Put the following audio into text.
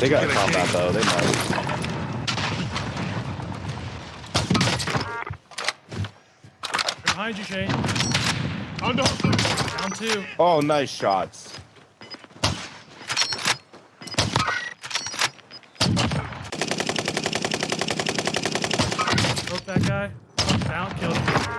They got combat king. though. They might. Behind you, Shane. Under. Down two. Oh, nice shots. Broke that guy. Down, killed him.